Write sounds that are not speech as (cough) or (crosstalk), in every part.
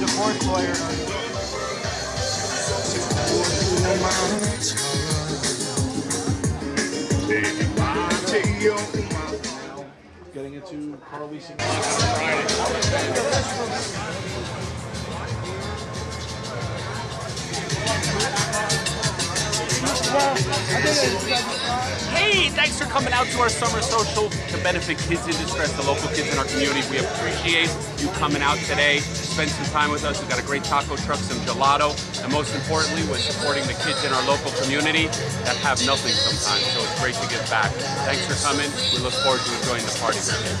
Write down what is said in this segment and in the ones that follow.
the divorce lawyer. Getting into car leasing. Hey, thanks for coming out to our summer social to benefit kids in distress, the local kids in our community. We appreciate you coming out today, spend some time with us. We've got a great taco truck, some gelato, and most importantly, we're supporting the kids in our local community that have nothing sometimes. So it's great to give back. Thanks for coming. We look forward to enjoying the party you.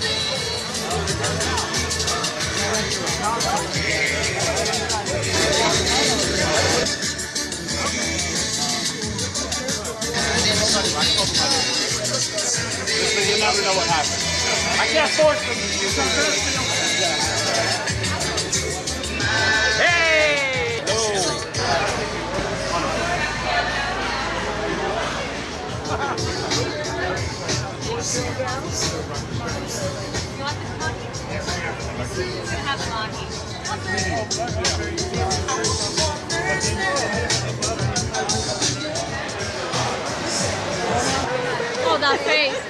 You never know what happens. I can't force them that face.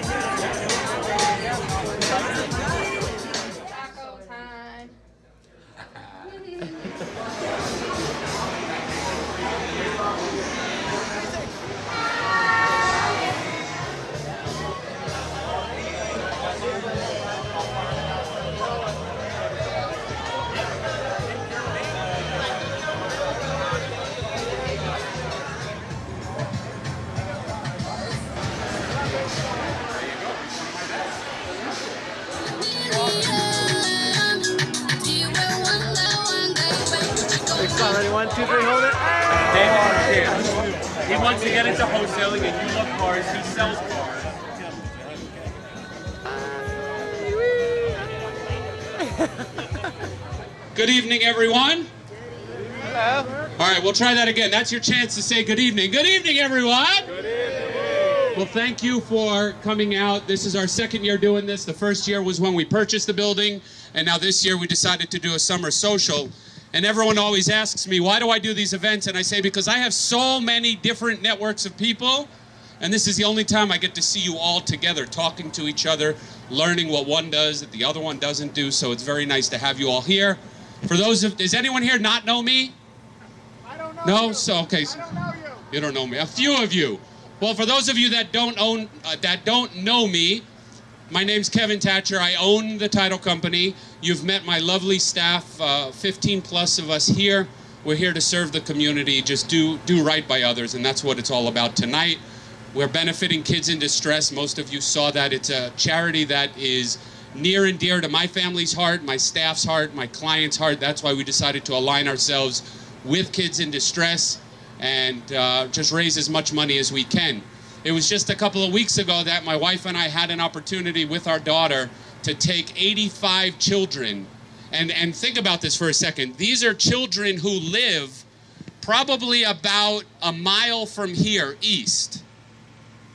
Ready, one, two, three, hold it. David Chance. He wants to get into wholesaling and you love cars. He sells cars. (laughs) Good evening, everyone. Hello. All right, we'll try that again. That's your chance to say good evening. Good evening, everyone. Good evening. Well, thank you for coming out. This is our second year doing this. The first year was when we purchased the building, and now this year we decided to do a summer social. And everyone always asks me, why do I do these events? And I say, because I have so many different networks of people, and this is the only time I get to see you all together, talking to each other, learning what one does that the other one doesn't do. So it's very nice to have you all here. For those of, does anyone here not know me? I don't know. No? you. So, okay. I don't know you. You don't know me. A few of you. Well, for those of you that don't own, uh, that don't know me, my name's Kevin Thatcher. I own the title company. You've met my lovely staff, uh, 15 plus of us here. We're here to serve the community, just do do right by others, and that's what it's all about tonight. We're benefiting kids in distress. Most of you saw that. It's a charity that is near and dear to my family's heart, my staff's heart, my client's heart. That's why we decided to align ourselves with kids in distress and uh, just raise as much money as we can. It was just a couple of weeks ago that my wife and I had an opportunity with our daughter to take 85 children. And, and think about this for a second. These are children who live probably about a mile from here, east.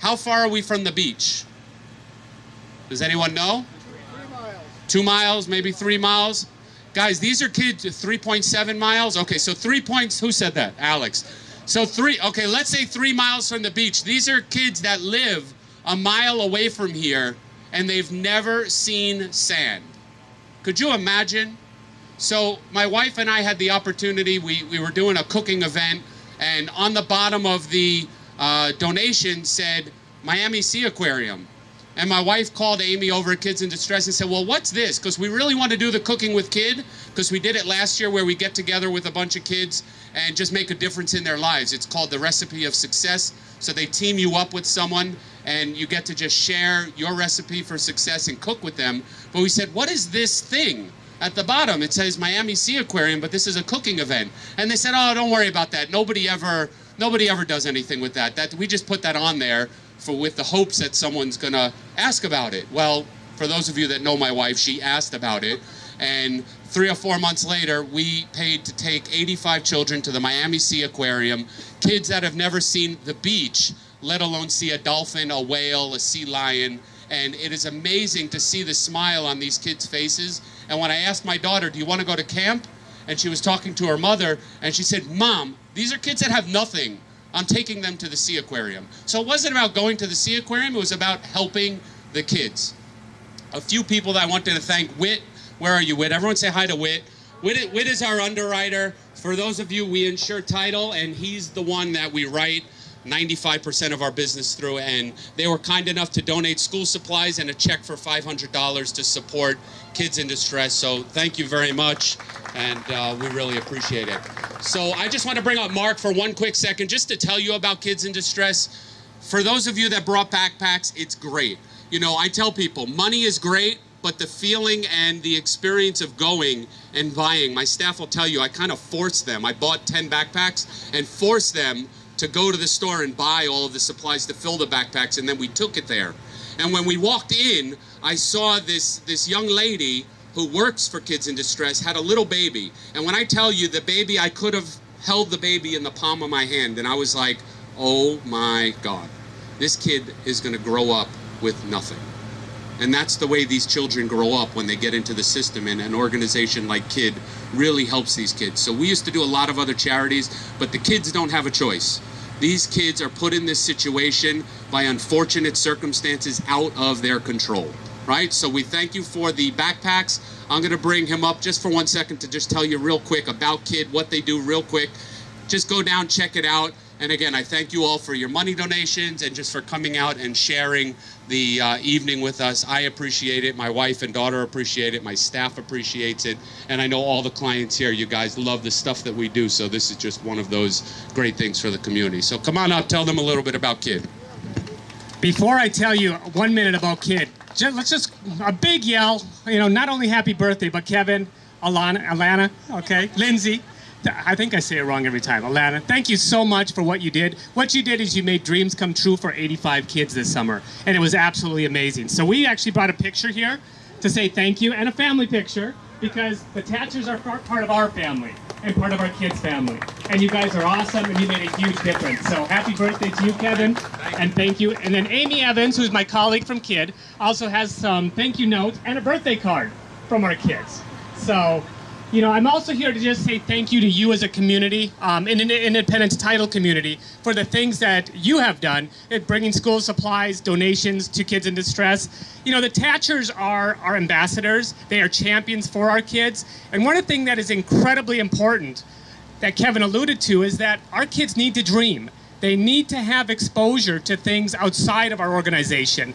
How far are we from the beach? Does anyone know? Two miles, maybe three miles. Guys, these are kids 3.7 miles. Okay, so three points. Who said that? Alex. So three, okay, let's say three miles from the beach. These are kids that live a mile away from here and they've never seen sand. Could you imagine? So my wife and I had the opportunity, we, we were doing a cooking event and on the bottom of the uh, donation said Miami Sea Aquarium. And my wife called Amy over at Kids in Distress and said, Well, what's this? Because we really want to do the cooking with kid, because we did it last year where we get together with a bunch of kids and just make a difference in their lives. It's called the recipe of success. So they team you up with someone and you get to just share your recipe for success and cook with them. But we said, What is this thing? at the bottom it says Miami Sea Aquarium, but this is a cooking event. And they said, "Oh, don't worry about that. Nobody ever nobody ever does anything with that. That we just put that on there for with the hopes that someone's gonna ask about it." Well, for those of you that know my wife, she asked about it. And three or four months later, we paid to take 85 children to the Miami Sea Aquarium, kids that have never seen the beach, let alone see a dolphin, a whale, a sea lion. And it is amazing to see the smile on these kids' faces. And when I asked my daughter, Do you want to go to camp? And she was talking to her mother, and she said, Mom, these are kids that have nothing. I'm taking them to the Sea Aquarium. So it wasn't about going to the Sea Aquarium, it was about helping the kids. A few people that I wanted to thank Wit where are you, Wit? Everyone say hi to Wit. Wit, is our underwriter. For those of you, we insure title, and he's the one that we write 95% of our business through. And they were kind enough to donate school supplies and a check for $500 to support kids in distress. So thank you very much, and uh, we really appreciate it. So I just want to bring up Mark for one quick second, just to tell you about kids in distress. For those of you that brought backpacks, it's great. You know, I tell people money is great, but the feeling and the experience of going and buying, my staff will tell you, I kind of forced them. I bought 10 backpacks and forced them to go to the store and buy all of the supplies to fill the backpacks, and then we took it there. And when we walked in, I saw this, this young lady who works for Kids in Distress had a little baby. And when I tell you the baby, I could have held the baby in the palm of my hand, and I was like, oh my God, this kid is going to grow up with nothing. And that's the way these children grow up when they get into the system. And an organization like KID really helps these kids. So we used to do a lot of other charities, but the kids don't have a choice. These kids are put in this situation by unfortunate circumstances out of their control, right? So we thank you for the backpacks. I'm going to bring him up just for one second to just tell you real quick about KID, what they do real quick. Just go down, check it out. And again, I thank you all for your money donations and just for coming out and sharing the uh, evening with us. I appreciate it. My wife and daughter appreciate it. My staff appreciates it. And I know all the clients here, you guys love the stuff that we do. So this is just one of those great things for the community. So come on up, tell them a little bit about KID. Before I tell you one minute about KID, just, let's just a big yell. You know, not only happy birthday, but Kevin, Alana, Alana, okay, Lindsay. I think I say it wrong every time. Alana, thank you so much for what you did. What you did is you made dreams come true for 85 kids this summer, and it was absolutely amazing. So we actually brought a picture here to say thank you and a family picture because the Thatchers are part of our family and part of our kids' family. And you guys are awesome, and you made a huge difference. So happy birthday to you, Kevin, and thank you. And then Amy Evans, who's my colleague from KID, also has some thank you notes and a birthday card from our kids. So you know, I'm also here to just say thank you to you as a community, um, in an independence title community, for the things that you have done in bringing school supplies, donations to kids in distress. You know, the Thatchers are our ambassadors. They are champions for our kids. And one of the things that is incredibly important that Kevin alluded to is that our kids need to dream. They need to have exposure to things outside of our organization.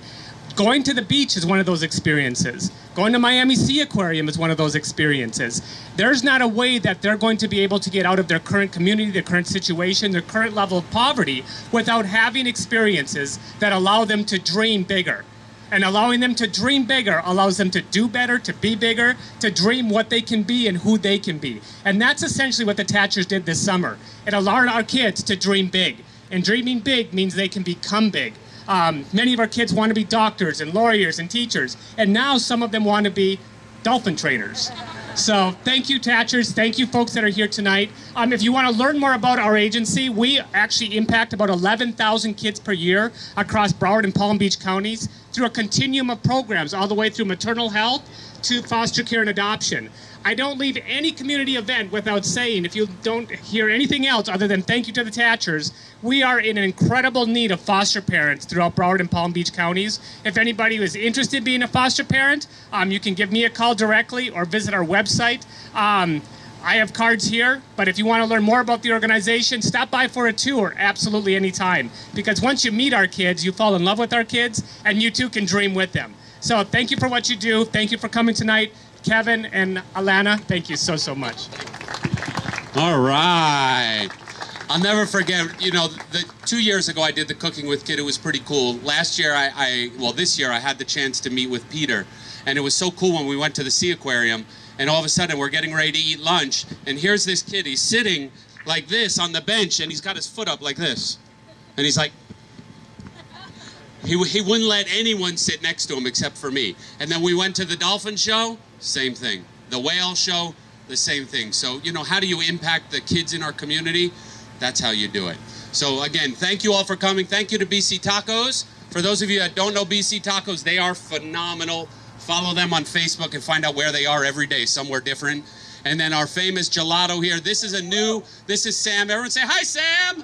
Going to the beach is one of those experiences. Going to Miami Sea Aquarium is one of those experiences. There's not a way that they're going to be able to get out of their current community, their current situation, their current level of poverty without having experiences that allow them to dream bigger. And allowing them to dream bigger allows them to do better, to be bigger, to dream what they can be and who they can be. And that's essentially what the Thatchers did this summer. It allowed our kids to dream big. And dreaming big means they can become big. Um, many of our kids want to be doctors and lawyers and teachers, and now some of them want to be dolphin trainers. So thank you, Thatchers. Thank you, folks that are here tonight. Um, if you want to learn more about our agency, we actually impact about 11,000 kids per year across Broward and Palm Beach counties through a continuum of programs, all the way through maternal health to foster care and adoption. I don't leave any community event without saying, if you don't hear anything else other than thank you to the Thatchers, we are in incredible need of foster parents throughout Broward and Palm Beach counties. If anybody is interested in being a foster parent, um, you can give me a call directly or visit our website. Um, I have cards here, but if you want to learn more about the organization, stop by for a tour absolutely anytime. Because once you meet our kids, you fall in love with our kids, and you too can dream with them. So thank you for what you do. Thank you for coming tonight. Kevin and Alana, thank you so, so much. All right. I'll never forget, you know, the two years ago I did the cooking with KID. It was pretty cool. Last year I, I well, this year I had the chance to meet with Peter. And it was so cool when we went to the Sea Aquarium. and all of a sudden we're getting ready to eat lunch, and here's this kid. He's sitting like this on the bench, and he's got his foot up like this, and he's like. He, he wouldn't let anyone sit next to him except for me. And then we went to the dolphin show, same thing. The whale show, the same thing. So, you know, how do you impact the kids in our community? That's how you do it. So, again, thank you all for coming. Thank you to BC Tacos. For those of you that don't know BC Tacos, they are phenomenal. Follow them on Facebook and find out where they are every day, somewhere different. And then our famous gelato here. This is a new, this is Sam. Everyone say, Hi, Sam!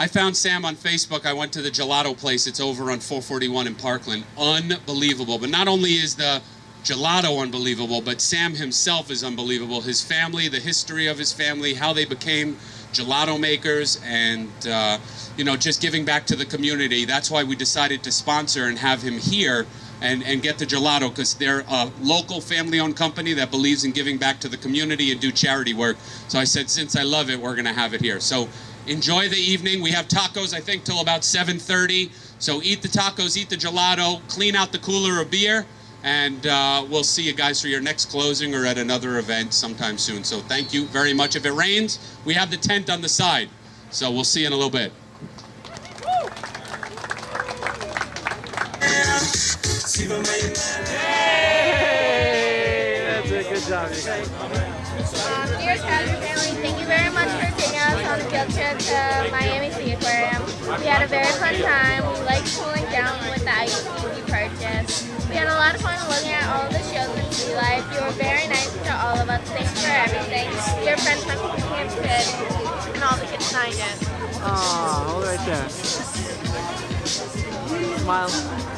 I found Sam on Facebook. I went to the gelato place. It's over on 441 in Parkland. Unbelievable. But not only is the gelato unbelievable, but Sam himself is unbelievable. His family, the history of his family, how they became gelato makers, and uh, you know, just giving back to the community. That's why we decided to sponsor and have him here and, and get the gelato because they're a local family-owned company that believes in giving back to the community and do charity work. So I said, since I love it, we're going to have it here. So enjoy the evening. We have tacos, I think, till about 7.30. So eat the tacos, eat the gelato, clean out the cooler of beer, and uh, we'll see you guys for your next closing or at another event sometime soon. So thank you very much. If it rains, we have the tent on the side. So we'll see you in a little bit. Hey, that's a good job. Um, dear Treasure family, thank you very much for taking us on the field trip to Miami Sea Aquarium. We had a very fun time. We liked cooling down with the ice we purchased. We had a lot of fun looking at all the shows in sea life. You were very nice to all of us. Thanks for everything. Your friends from the Camp Kid and all the kids signed it. Aw, hold right there. Smile.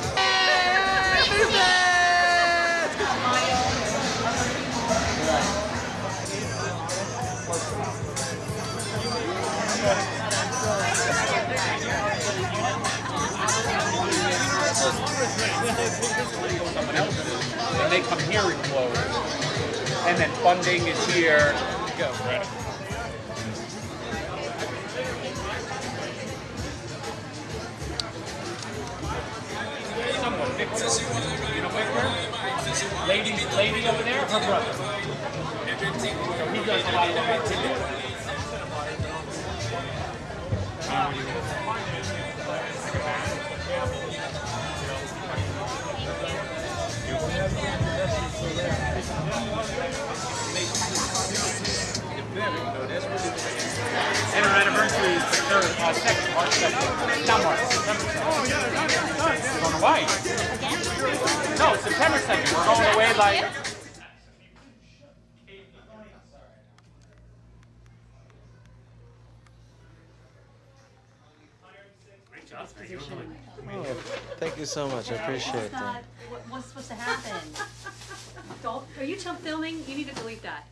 And funding is here. Go. Someone, You? Lady, lady over there, her brother. So he does a lot of events And our anniversary is third, uh, second, March second. September second. Oh Going away. No, September second. We're going away like. Thank you so much. I appreciate that. What- supposed to happen? Are you filming? You need to delete that.